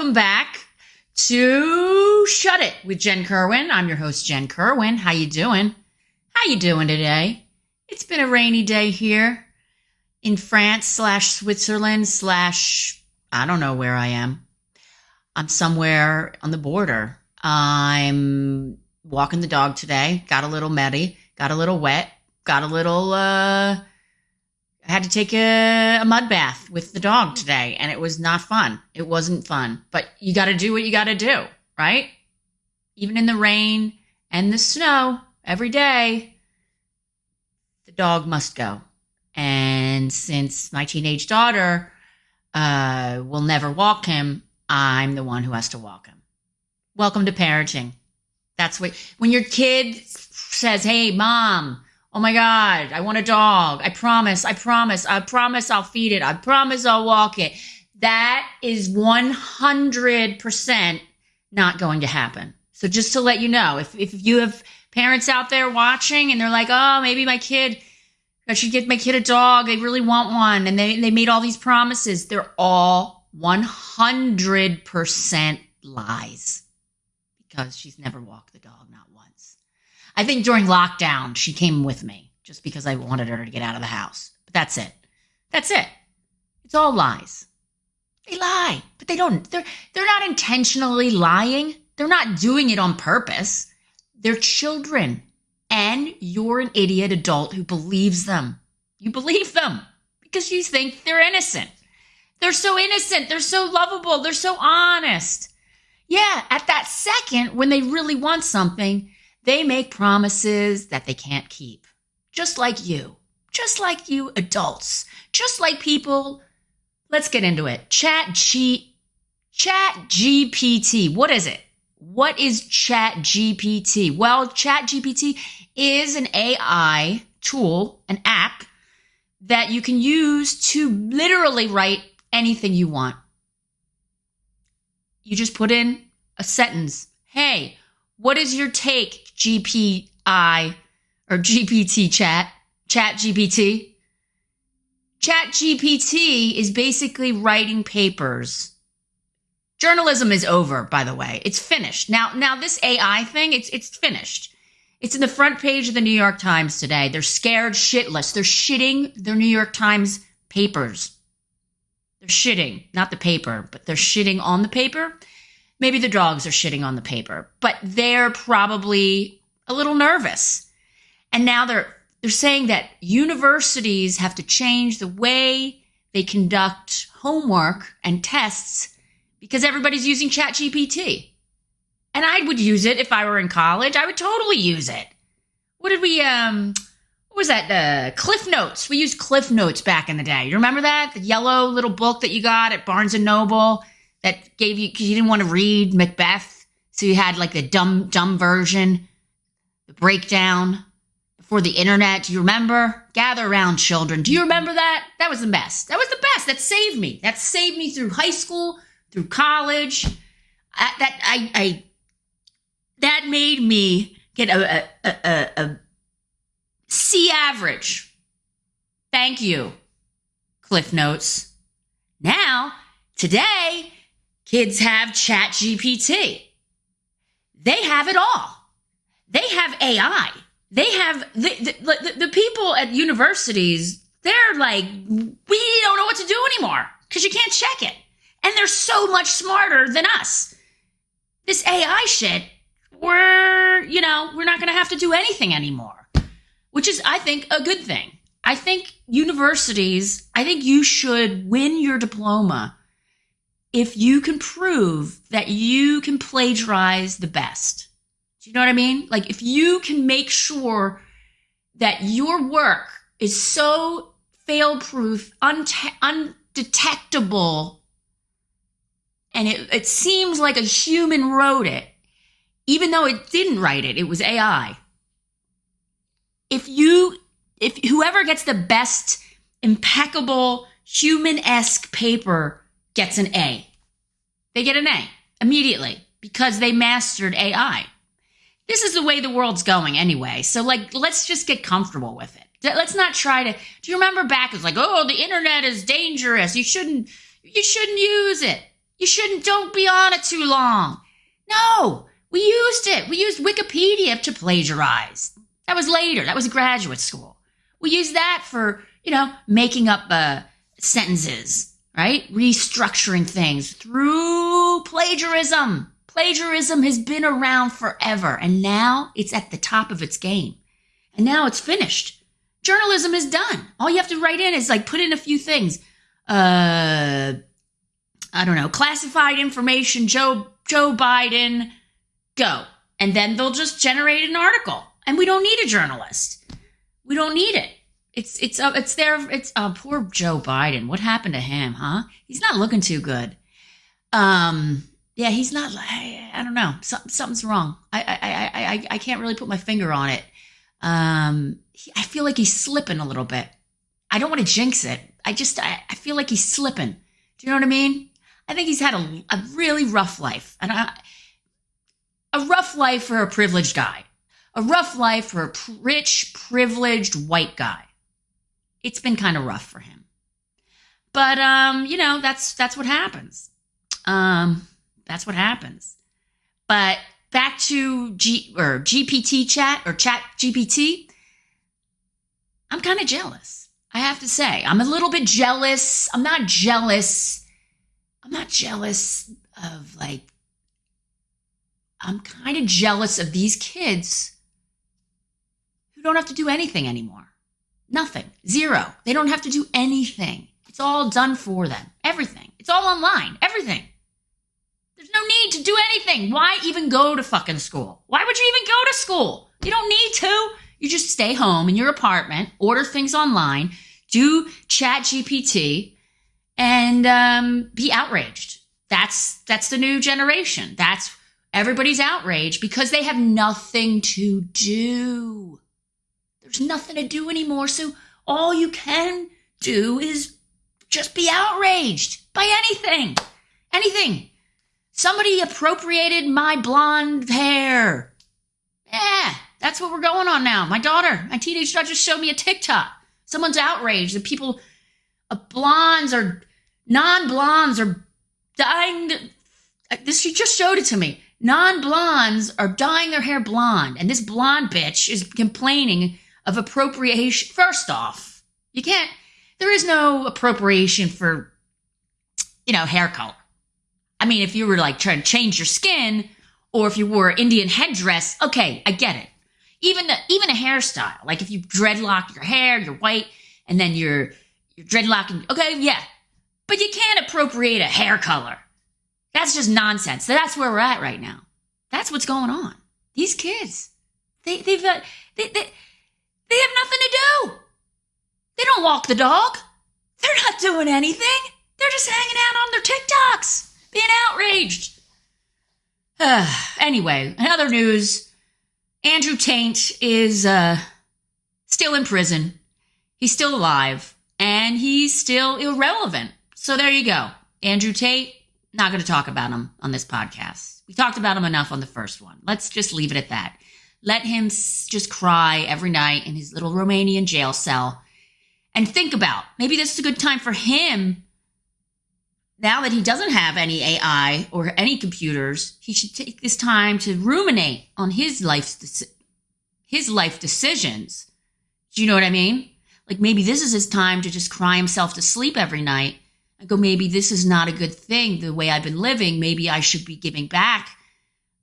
welcome back to Shut It with Jen Kerwin. I'm your host, Jen Kerwin. How you doing? How you doing today? It's been a rainy day here in France slash Switzerland slash I don't know where I am. I'm somewhere on the border. I'm walking the dog today. Got a little muddy, got a little wet, got a little uh I had to take a, a, mud bath with the dog today, and it was not fun. It wasn't fun, but you got to do what you got to do, right? Even in the rain and the snow, every day, the dog must go. And since my teenage daughter uh, will never walk him, I'm the one who has to walk him. Welcome to parenting. That's what, when your kid says, Hey, mom, Oh my God, I want a dog. I promise, I promise, I promise I'll feed it. I promise I'll walk it. That is 100% not going to happen. So just to let you know, if, if you have parents out there watching and they're like, oh, maybe my kid, I should get my kid a dog. They really want one. And they, they made all these promises. They're all 100% lies because she's never walked the dog. I think during lockdown, she came with me just because I wanted her to get out of the house. But that's it. That's it. It's all lies. They lie, but they don't. They're they're not intentionally lying. They're not doing it on purpose. They're children, and you're an idiot adult who believes them. You believe them because you think they're innocent. They're so innocent. They're so lovable. They're so honest. Yeah, at that second when they really want something, they make promises that they can't keep. Just like you. Just like you adults. Just like people. Let's get into it. Chat G Chat GPT. What is it? What is Chat GPT? Well, Chat GPT is an AI tool, an app that you can use to literally write anything you want. You just put in a sentence. Hey, what is your take, GPI or GPT chat? Chat GPT? Chat GPT is basically writing papers. Journalism is over, by the way. It's finished. Now, now this AI thing, it's, it's finished. It's in the front page of the New York Times today. They're scared shitless. They're shitting their New York Times papers. They're shitting, not the paper, but they're shitting on the paper maybe the dogs are shitting on the paper, but they're probably a little nervous. And now they're they're saying that universities have to change the way they conduct homework and tests because everybody's using ChatGPT. And I would use it if I were in college. I would totally use it. What did we um what was that? Uh, Cliff Notes. We used Cliff Notes back in the day. You remember that? The yellow little book that you got at Barnes and Noble that gave you because you didn't want to read Macbeth, so you had like the dumb dumb version, the breakdown before the internet. Do you remember? Gather around, children. Do you remember that? That was the best. That was the best. That saved me. That saved me through high school, through college. I, that I, I that made me get a, a, a, a C average. Thank you, Cliff Notes. Now, today, Kids have Chat GPT. They have it all. They have AI. They have the, the, the, people at universities, they're like, we don't know what to do anymore because you can't check it. And they're so much smarter than us. This AI shit, we're, you know, we're not going to have to do anything anymore, which is, I think, a good thing. I think universities, I think you should win your diploma if you can prove that you can plagiarize the best. Do you know what I mean? Like if you can make sure that your work is so fail proof, undetectable, and it, it seems like a human wrote it, even though it didn't write it, it was AI. If you, if whoever gets the best impeccable human esque paper gets an A. They get an A immediately because they mastered AI. This is the way the world's going anyway. So, like, let's just get comfortable with it. Let's not try to. Do you remember back? It's like, oh, the internet is dangerous. You shouldn't. You shouldn't use it. You shouldn't, don't be on it too long. No, we used it. We used Wikipedia to plagiarize. That was later. That was graduate school. We used that for, you know, making up uh, sentences, right? Restructuring things through plagiarism. Plagiarism has been around forever, and now it's at the top of its game. And now it's finished. Journalism is done. All you have to write in is like put in a few things. Uh, I don't know, classified information, Joe Joe Biden, go. And then they'll just generate an article. And we don't need a journalist. We don't need it. It's it's uh, it's there. It's uh, poor Joe Biden. What happened to him? Huh? He's not looking too good. Um. Yeah, he's not. I, don't know. something's wrong. I, I I I I can't really put my finger on it. Um. I feel like he's slipping a little bit. I don't want to jinx it. I just I, I feel like he's slipping. Do you know what I mean? I think he's had a, a really rough life, and I, a rough life for a privileged guy, a rough life for a rich, privileged white guy. It's been kind of rough for him, but um, you know that's that's what happens. Um, that's what happens. But back to G or GPT chat or chat GPT. I'm kind of jealous. I have to say, I'm a little bit jealous. I'm not jealous I'm not jealous of like, I'm kind of jealous of these kids who don't have to do anything anymore. Nothing. Zero. They don't have to do anything. It's all done for them. Everything. It's all online. Everything. There's no need to do anything. Why even go to fucking school? Why would you even go to school? You don't need to. You just stay home in your apartment, order things online, do chat GPT, and um, be outraged. That's that's the new generation. That's everybody's outraged because they have nothing to do. There's nothing to do anymore. So all you can do is just be outraged by anything. Anything. Somebody appropriated my blonde hair. Yeah, that's what we're going on now. My daughter, my teenage daughter just showed me a TikTok. Someone's outraged that people, uh, blondes or Non blondes are dyeing. This she just showed it to me. Non blondes are dyeing their hair blonde, and this blonde bitch is complaining of appropriation. First off, you can't. There is no appropriation for, you know, hair color. I mean, if you were like trying to change your skin, or if you wore Indian headdress, okay, I get it. Even even a hairstyle, like if you dreadlock your hair, you're white, and then you're you're dreadlocking. Okay, yeah, but you can't appropriate a hair color. That's just nonsense. That's where we're at right now. That's what's going on. These kids, they, they've, uh, they, they, they have nothing to do. They don't walk the dog. They're not doing anything. They're just hanging out on their TikToks, being outraged. Uh, anyway, in other news, Andrew Tate is uh, still in prison. He's still alive, and he's still irrelevant. So there you go. Andrew Tate, not going to talk about him on this podcast. We talked about him enough on the first one. Let's just leave it at that. Let him just cry every night in his little Romanian jail cell and think about maybe this is a good time for him now that he doesn't have any AI or any computers, he should take this time to ruminate on his life his life decisions. Do you know what I mean? Like maybe this is his time to just cry himself to sleep every night I go, maybe this is not a good thing the way I've been living. Maybe I should be giving back.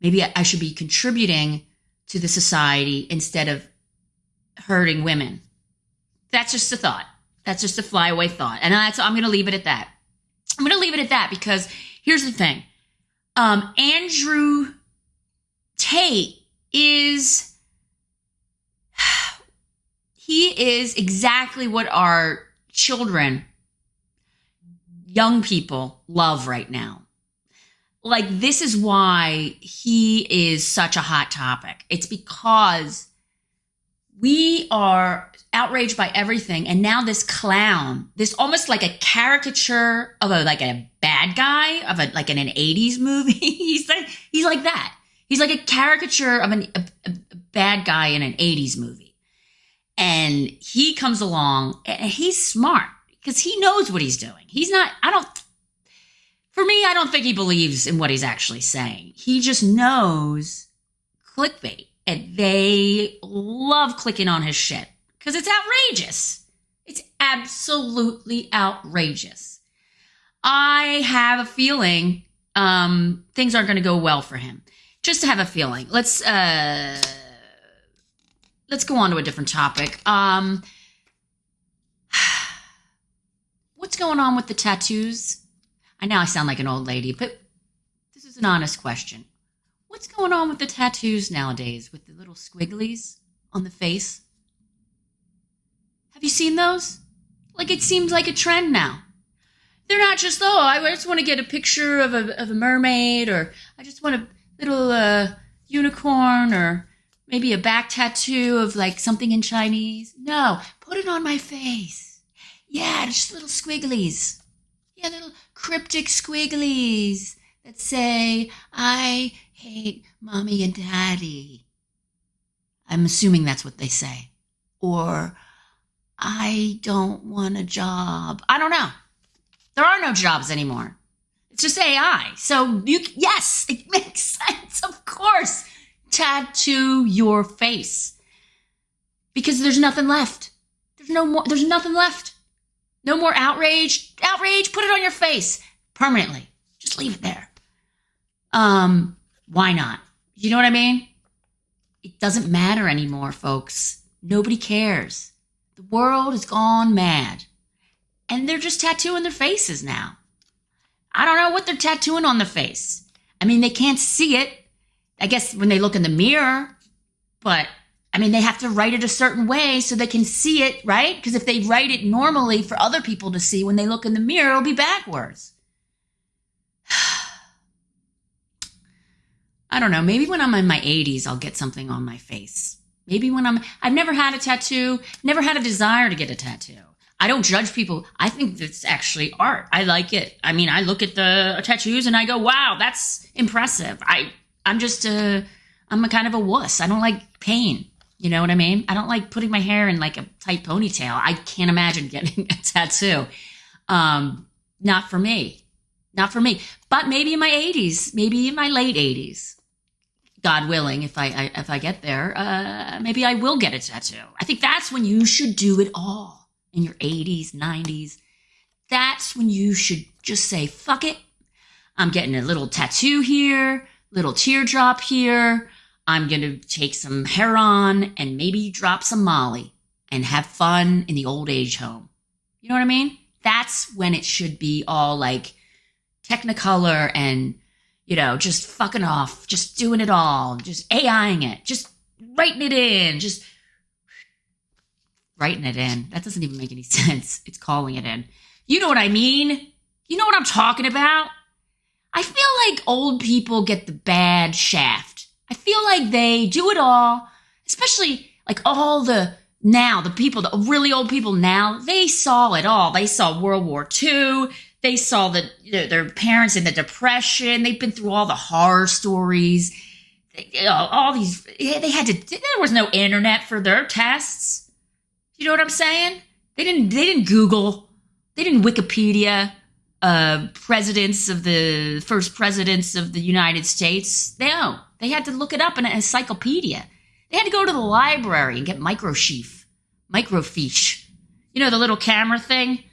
Maybe I should be contributing to the society instead of hurting women. That's just a thought. That's just a flyaway thought. And that's, I'm going to leave it at that. I'm going to leave it at that because here's the thing. Um, Andrew Tate is, he is exactly what our children young people love right now. Like, this is why he is such a hot topic. It's because we are outraged by everything. And now this clown, this almost like a caricature of a, like a bad guy of a, like in an 80s movie. he's like, he's like that. He's like a caricature of an, a, a bad guy in an 80s movie. And he comes along and he's smart because he knows what he's doing. He's not, I don't, For me, I don't think he believes in what he's actually saying. He just knows clickbait, and they love clicking on his shit because it's outrageous. It's absolutely outrageous. I have a feeling um, things aren't going to go well for him. Just to have a feeling. Let's uh, let's go on to a different topic. Um, what's going on with the tattoos? I know I sound like an old lady, but this is an honest question. What's going on with the tattoos nowadays with the little squigglies on the face? Have you seen those? Like it seems like a trend now. They're not just, oh, I just want to get a picture of a, of a mermaid or I just want a little uh, unicorn or maybe a back tattoo of like something in Chinese. No, put it on my face. Yeah, just little squigglies. Yeah, little cryptic squigglies that say, I hate mommy and daddy. I'm assuming that's what they say. Or, I don't want a job. I don't know. There are no jobs anymore. It's just AI. So you, yes, it makes sense. Of course, tattoo your face because there's nothing left. There's no more. There's nothing left. No more outrage. Outrage. Put it on your face permanently. Just leave it there. Um, why not? You know what I mean? It doesn't matter anymore, folks. Nobody cares. The world has gone mad. And they're just tattooing their faces now. I don't know what they're tattooing on their face. I mean, they can't see it. I guess when they look in the mirror, but I mean, they have to write it a certain way so they can see it, right? Because if they write it normally for other people to see, when they look in the mirror, it'll be backwards. I don't know. Maybe when I'm in my 80s, I'll get something on my face. Maybe when I'm, I've never had a tattoo, never had a desire to get a tattoo. I don't judge people. I think it's actually art. I like it. I mean, I look at the tattoos and I go, wow, that's impressive. I, I'm just a, I'm a kind of a wuss. I don't like pain. You know what I mean? I don't like putting my hair in like a tight ponytail. I can't imagine getting a tattoo. Um, not for me. Not for me. But maybe in my 80s, maybe in my late 80s. God willing, if I, I if I get there, uh, maybe I will get a tattoo. I think that's when you should do it all in your 80s, 90s. That's when you should just say, "Fuck it, I'm getting a little tattoo here, little teardrop here. I'm gonna take some heroin and maybe drop some Molly and have fun in the old age home." You know what I mean? That's when it should be all like Technicolor and you know, just fucking off, just doing it all, just AIing it, just writing it in, just writing it in. That doesn't even make any sense. It's calling it in. You know what I mean? You know what I'm talking about? I feel like old people get the bad shaft. I feel like they do it all, especially like all the now, the people, the really old people now, they saw it all. They saw World War II. They saw the, their parents in the depression. They've been through all the horror stories. You know, all these, they had to, there was no internet for their tests. You know what I'm saying? They didn't, they didn't Google. They didn't Wikipedia, uh, presidents of the first presidents of the United States. They no, they had to look it up in an encyclopedia. They had to go to the library and get microfiche, microfiche. You know, the little camera thing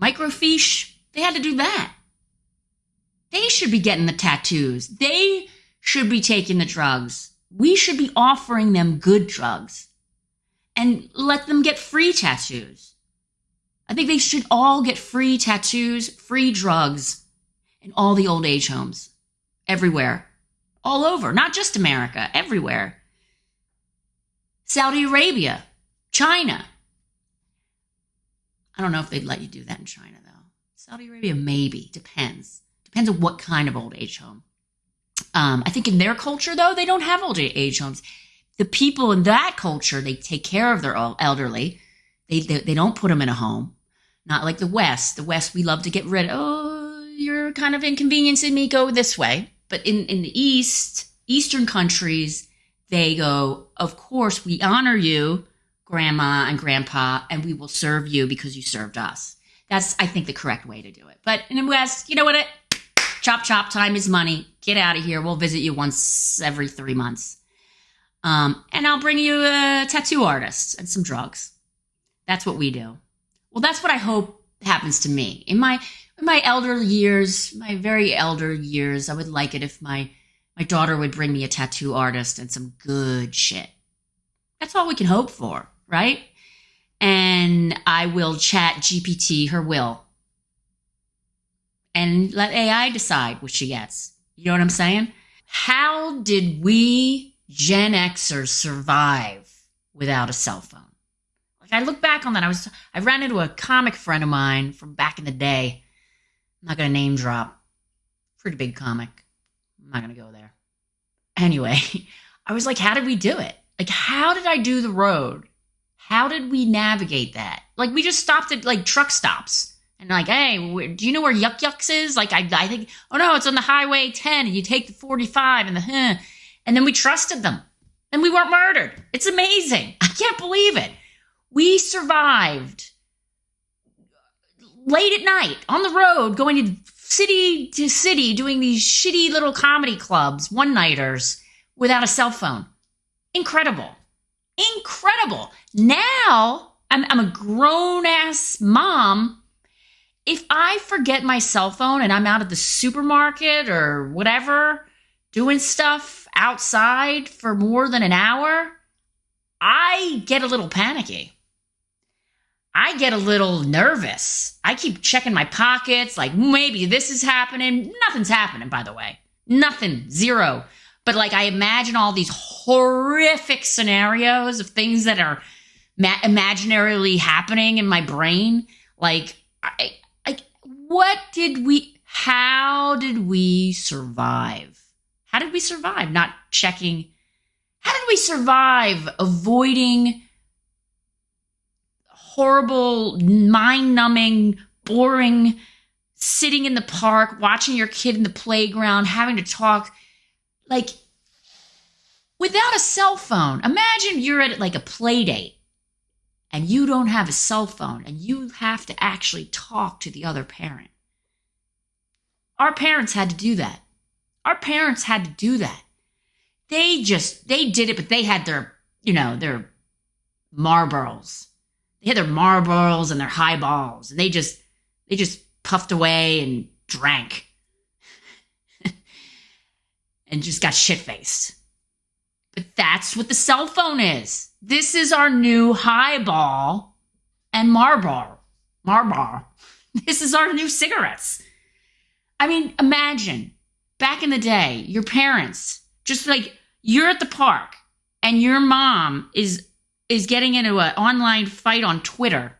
microfiche, they had to do that. They should be getting the tattoos. They should be taking the drugs. We should be offering them good drugs and let them get free tattoos. I think they should all get free tattoos, free drugs in all the old age homes, everywhere, all over, not just America, everywhere. Saudi Arabia, China, I don't know if they'd let you do that in China, though. Saudi Arabia, maybe. Depends. Depends on what kind of old age home. Um, I think in their culture, though, they don't have old age homes. The people in that culture, they take care of their elderly. They, they, they don't put them in a home. Not like the West. The West, we love to get rid of, oh, you're kind of inconveniencing me, go this way. But in, in the East, Eastern countries, they go, of course, we honor you grandma and grandpa, and we will serve you because you served us. That's, I think, the correct way to do it. But in the West, you know what? It, chop, chop, time is money. Get out of here. We'll visit you once every three months. Um, and I'll bring you a tattoo artist and some drugs. That's what we do. Well, that's what I hope happens to me. In my in my elder years, my very elder years, I would like it if my my daughter would bring me a tattoo artist and some good shit. That's all we can hope for, right? And I will chat GPT her will and let AI decide what she gets. You know what I'm saying? How did we Gen Xers survive without a cell phone? I look back on that, I was I ran into a comic friend of mine from back in the day. I'm not gonna name drop. Pretty big comic. I'm not gonna go there. Anyway, I was like, how did we do it? Like, how did I do the road? How did we navigate that? Like, we just stopped at like truck stops and like, hey, do you know where Yuk Yuk's is? Like, I, I think, oh no, it's on the Highway 10, and you take the 45 and the, huh. and then we trusted them, and we weren't murdered. It's amazing. I can't believe it. We survived late at night on the road, going to city to city, doing these shitty little comedy clubs, one nighters, without a cell phone. Incredible. Incredible. Now I'm, I'm a grown ass mom if I forget my cell phone and I'm out at the supermarket or whatever doing stuff outside for more than an hour, I get a little panicky. I get a little nervous. I keep checking my pockets, like maybe this is happening. Nothing's happening, by the way. Nothing, zero. But like I imagine all these horrific scenarios of things that are ma- imaginarily happening in my brain. Like I, what did we, how did we survive? How did we survive? Not checking. How did we survive avoiding horrible, mind numbing, boring sitting in the park, watching your kid in the playground, having to talk like without a cell phone? Imagine you're at like a play date and you don't have a cell phone and you have to actually talk to the other parent. Our parents had to do that. Our parents had to do that. They just, they did it, but they had their, you know, their Marlboros. They had their Marlboros and their highballs, and they just, they just puffed away and drank and just got shit faced. But that's what the cell phone is. This is our new highball and Marlboro. Marlboro. This is our new cigarettes. I mean, imagine back in the day, your parents just like you're at the park and your mom is is getting into an online fight on Twitter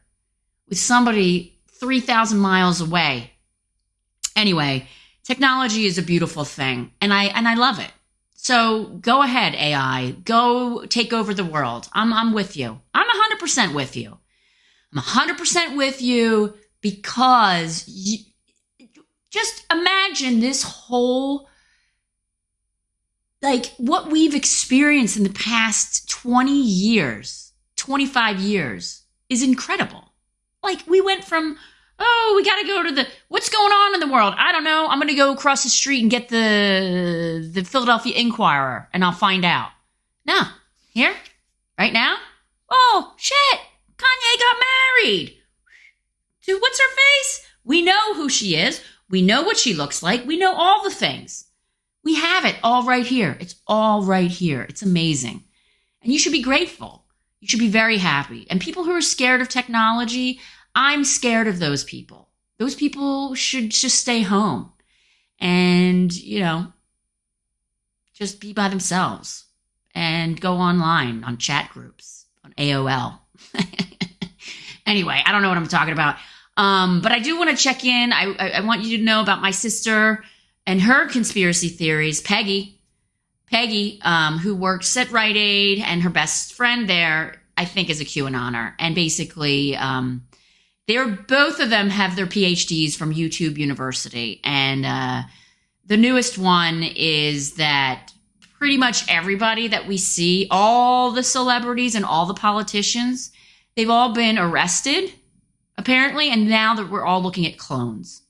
with somebody 3,000 miles away. Anyway, technology is a beautiful thing and I and I love it. So go ahead, AI. Go take over the world. I'm, I'm with you. I'm 100% with you. I'm 100% with you because you, just imagine this whole, like what we've experienced in the past 20 years, 25 years is incredible. Like we went from oh, we got to go to the what's going on in the world? I don't know. I'm going to go across the street and get the the Philadelphia Inquirer and I'll find out. No. Here? Right now? Oh, shit. Kanye got married. To what's her face? We know who she is. We know what she looks like. We know all the things. We have it all right here. It's all right here. It's amazing. And you should be grateful. You should be very happy. And people who are scared of technology, I'm scared of those people. Those people should just stay home and, you know, just be by themselves and go online on chat groups on AOL. anyway, I don't know what I'm talking about. Um, but I do want to check in. I, I, I want you to know about my sister and her conspiracy theories. Peggy, Peggy, um, who works at Rite Aid, and her best friend there, I think, is a QAnoner. And basically, um, they're both of them have their PhDs from YouTube University, and uh, the newest one is that pretty much everybody that we see, all the celebrities and all the politicians, they've all been arrested apparently, and now that we're all looking at clones.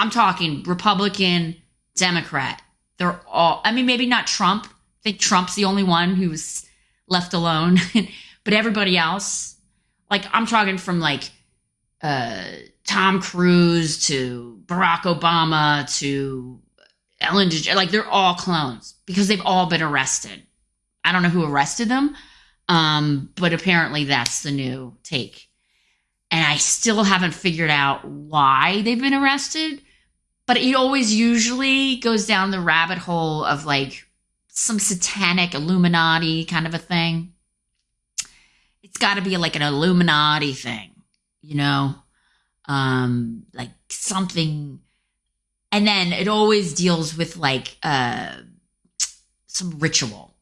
I'm talking Republican, Democrat. They're all, I mean, maybe not Trump. I think Trump's the only one who's left alone, but everybody else, like, I'm talking from like uh, Tom Cruise to Barack Obama to Ellen DeGeneres, like, they're all clones because they've all been arrested. I don't know who arrested them, um, but apparently that's the new take. And I still haven't figured out why they've been arrested but it always usually goes down the rabbit hole of like some satanic Illuminati kind of a thing. It's got to be like an Illuminati thing, you know, um, like something. And then it always deals with like uh, some ritual,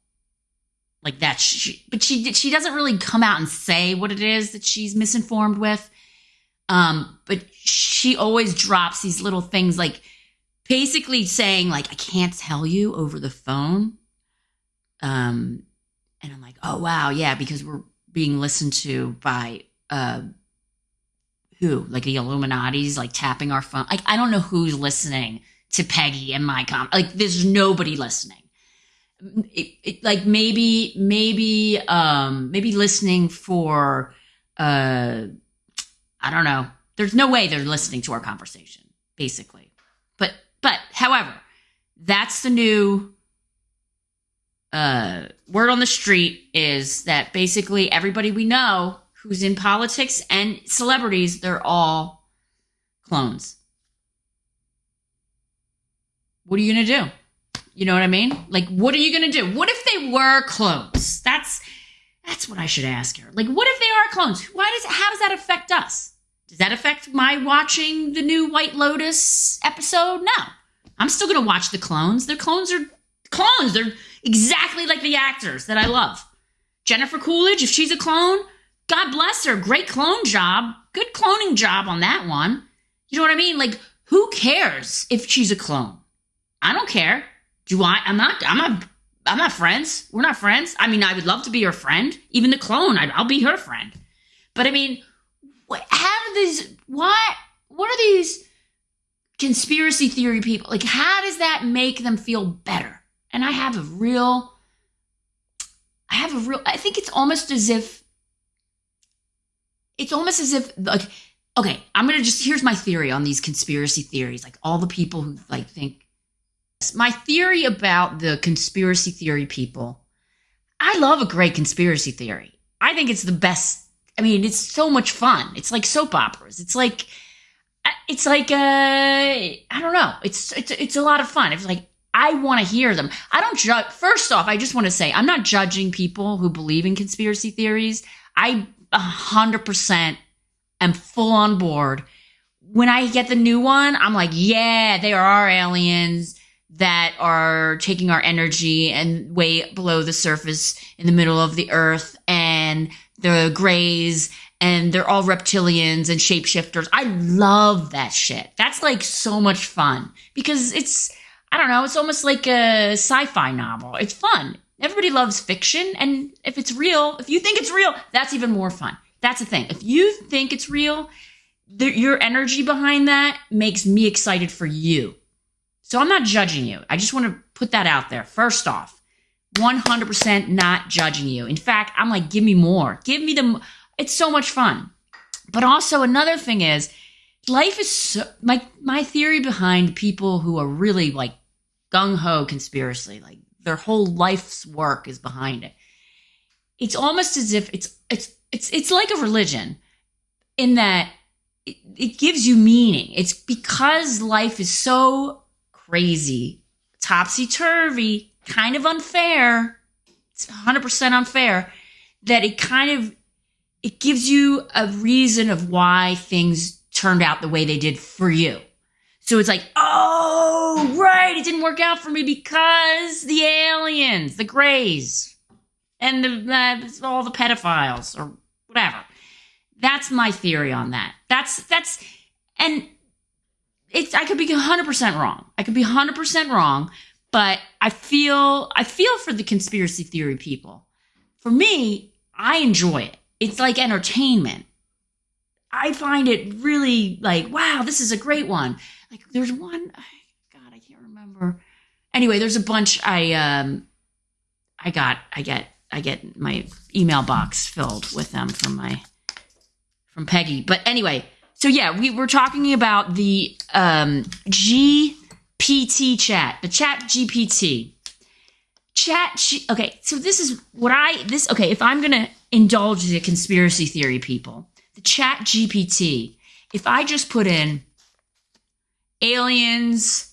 like that. She, but she she doesn't really come out and say what it is that she's misinformed with. Um, but she always drops these little things like basically saying like I can't tell you over the phone. Um, and I'm like, oh wow, yeah, because we're being listened to by uh who like the Illuminati's like tapping our phone. Like I don't know who's listening to Peggy and my com. Like there's nobody listening. It, it, like maybe maybe um maybe listening for uh I don't know. There's no way they're listening to our conversation, basically. But but however, that's the new uh, word on the street is that basically everybody we know who's in politics and celebrities, they're all clones. What are you gonna do? You know what I mean? Like, what are you gonna do? What if they were clones? That's that's what I should ask her. Like, what if they are clones? Why does how does that affect us? Does that affect my watching the new White Lotus episode? No. I'm still gonna watch the clones. The clones are clones. They're exactly like the actors that I love. Jennifer Coolidge, if she's a clone, God bless her. Great clone job. Good cloning job on that one. You know what I mean? Like, who cares if she's a clone? I don't care. Do I? I'm not. I'm not I'm not friends. We're not friends. I mean, I would love to be her friend. Even the clone, I, will be her friend. But I mean, what, how do these? What? What are these conspiracy theory people? Like, how does that make them feel better? And I have a real. I have a real. I think it's almost as if. It's almost as if like. Okay, I'm gonna just here's my theory on these conspiracy theories. Like all the people who like think my theory about the conspiracy theory people I love a great conspiracy theory. I think it's the best. I mean, it's so much fun. It's like soap operas. It's like, it's like, uh, I don't know. It's, it's, it's a lot of fun. It's like, I want to hear them. I don't judge. First off, I just want to say I'm not judging people who believe in conspiracy theories. I 100% am full on board. When I get the new one, I'm like, yeah, there are aliens that are taking our energy and way below the surface in the middle of the earth and the grays and they're all reptilians and shapeshifters. I love that shit. That's like so much fun because it's, I don't know, it's almost like a sci fi novel. It's fun. Everybody loves fiction. And if it's real, if you think it's real, that's even more fun. That's the thing. If you think it's real, the, your energy behind that makes me excited for you. So I'm not judging you. I just want to put that out there. First off, 100% not judging you. In fact, I'm like, give me more. Give me the, it's so much fun. But also another thing is, life is so, my, my theory behind people who are really like gung ho conspiracy, like their whole life's work is behind it. It's almost as if it's, it's, it's, it's like a religion in that it, it gives you meaning. It's because life is so crazy, topsy turvy, kind of unfair. It's 100% unfair that it kind of it gives you a reason of why things turned out the way they did for you. So it's like, oh, right, it didn't work out for me because the aliens, the grays, and the, uh, all the pedophiles or whatever. That's my theory on that. That's that's and it's I could be 100% wrong. I could be 100% wrong, but I feel I feel for the conspiracy theory people. For me, I enjoy it. It's like entertainment. I find it really like, wow, this is a great one. Like there's one, God, I can't remember. Anyway, there's a bunch I um I got I get I get my email box filled with them from my from Peggy. But anyway, so yeah, we were talking about the um GPT chat, the chat GPT. Chat G- okay, so this is what I this okay, if I'm gonna indulge the conspiracy theory people, the chat GPT, if I just put in aliens,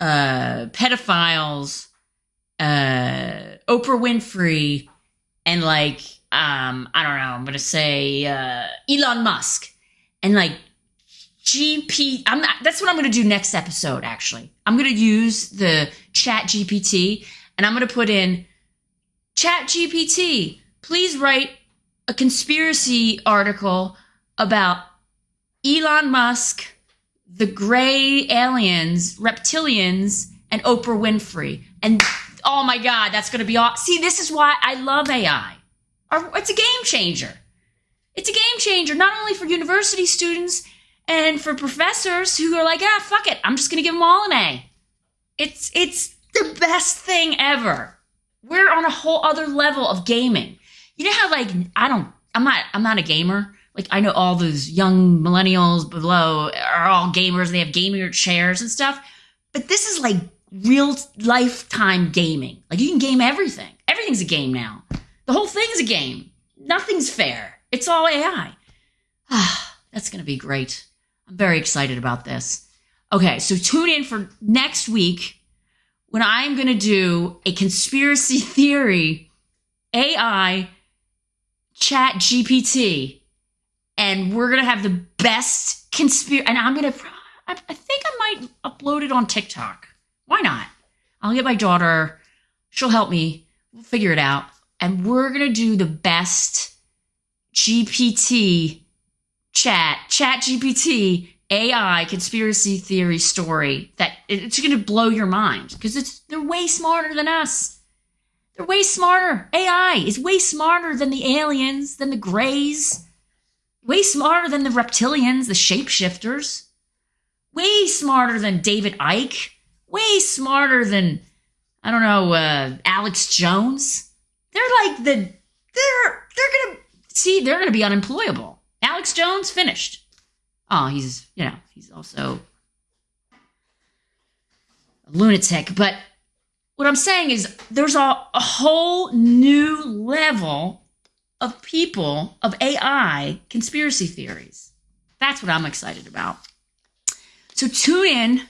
uh, pedophiles, uh, Oprah Winfrey, and like, um, I don't know, I'm gonna say uh, Elon Musk, and like GP. I'm not. That's what I'm gonna do next episode. Actually, I'm gonna use the Chat GPT, and I'm gonna put in Chat GPT. Please write a conspiracy article about Elon Musk, the gray aliens, reptilians, and Oprah Winfrey. And oh my God, that's going to be all. See, this is why I love AI. It's a game changer. It's a game changer, not only for university students and for professors who are like, ah, fuck it, I'm just going to give them all an A. It's it's the best thing ever. We're on a whole other level of gaming. You know how like I don't I'm not I'm not a gamer. Like I know all those young millennials below are all gamers. They have gamer chairs and stuff. But this is like real lifetime gaming. Like you can game everything. Everything's a game now. The whole thing's a game. Nothing's fair. It's all AI. Ah, that's going to be great. I'm very excited about this. Okay, so tune in for next week when I'm going to do a conspiracy theory AI chat GPT and we're going to have the best conspiracy and I'm going to I, think I might upload it on TikTok. Why not? I'll get my daughter. She'll help me. We'll figure it out. And we're going to do the best GPT chat, chat GPT AI conspiracy theory story that it's going to blow your mind because it's they're way smarter than us. They're way smarter. AI is way smarter than the aliens, than the grays, way smarter than the reptilians, the shapeshifters, way smarter than David Icke, way smarter than I don't know uh, Alex Jones. They're like the they're they're gonna see they're gonna be unemployable. Alex Jones finished. Oh, he's you know he's also a lunatic, but what I'm saying is there's a, a whole new level of people of AI conspiracy theories. That's what I'm excited about. So tune in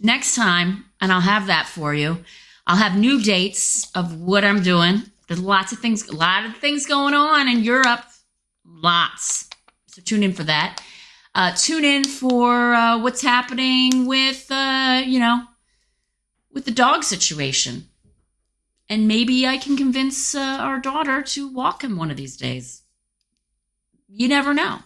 next time and I'll have that for you. I'll have new dates of what I'm doing. There's lots of things, a lot of things going on in Europe. Lots. So tune in for that. Uh, tune in for uh, what's happening with, uh, you know, with the dog situation. And maybe I can convince uh, our daughter to walk him one of these days. You never know.